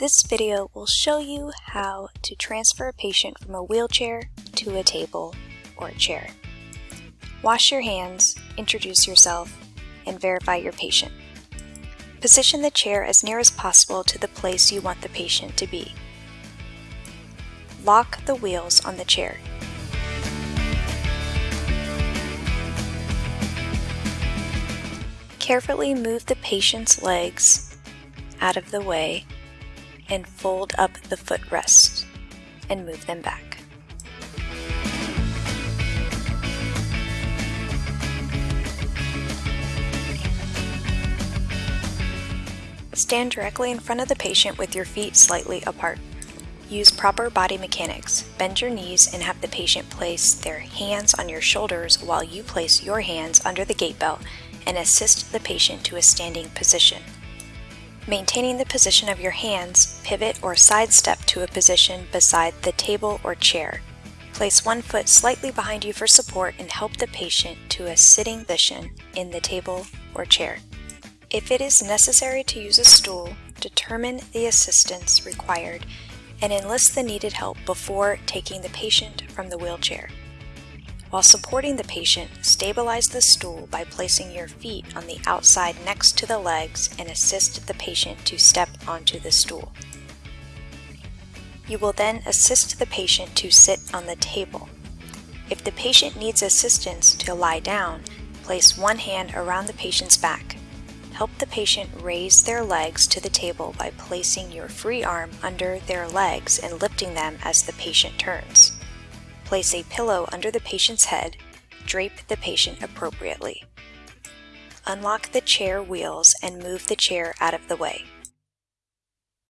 This video will show you how to transfer a patient from a wheelchair to a table or a chair. Wash your hands, introduce yourself, and verify your patient. Position the chair as near as possible to the place you want the patient to be. Lock the wheels on the chair. Carefully move the patient's legs out of the way and fold up the footrests and move them back. Stand directly in front of the patient with your feet slightly apart. Use proper body mechanics. Bend your knees and have the patient place their hands on your shoulders while you place your hands under the gait belt and assist the patient to a standing position. Maintaining the position of your hands, pivot or sidestep to a position beside the table or chair. Place one foot slightly behind you for support and help the patient to a sitting position in the table or chair. If it is necessary to use a stool, determine the assistance required and enlist the needed help before taking the patient from the wheelchair. While supporting the patient, stabilize the stool by placing your feet on the outside next to the legs and assist the patient to step onto the stool. You will then assist the patient to sit on the table. If the patient needs assistance to lie down, place one hand around the patient's back. Help the patient raise their legs to the table by placing your free arm under their legs and lifting them as the patient turns. Place a pillow under the patient's head. Drape the patient appropriately. Unlock the chair wheels and move the chair out of the way.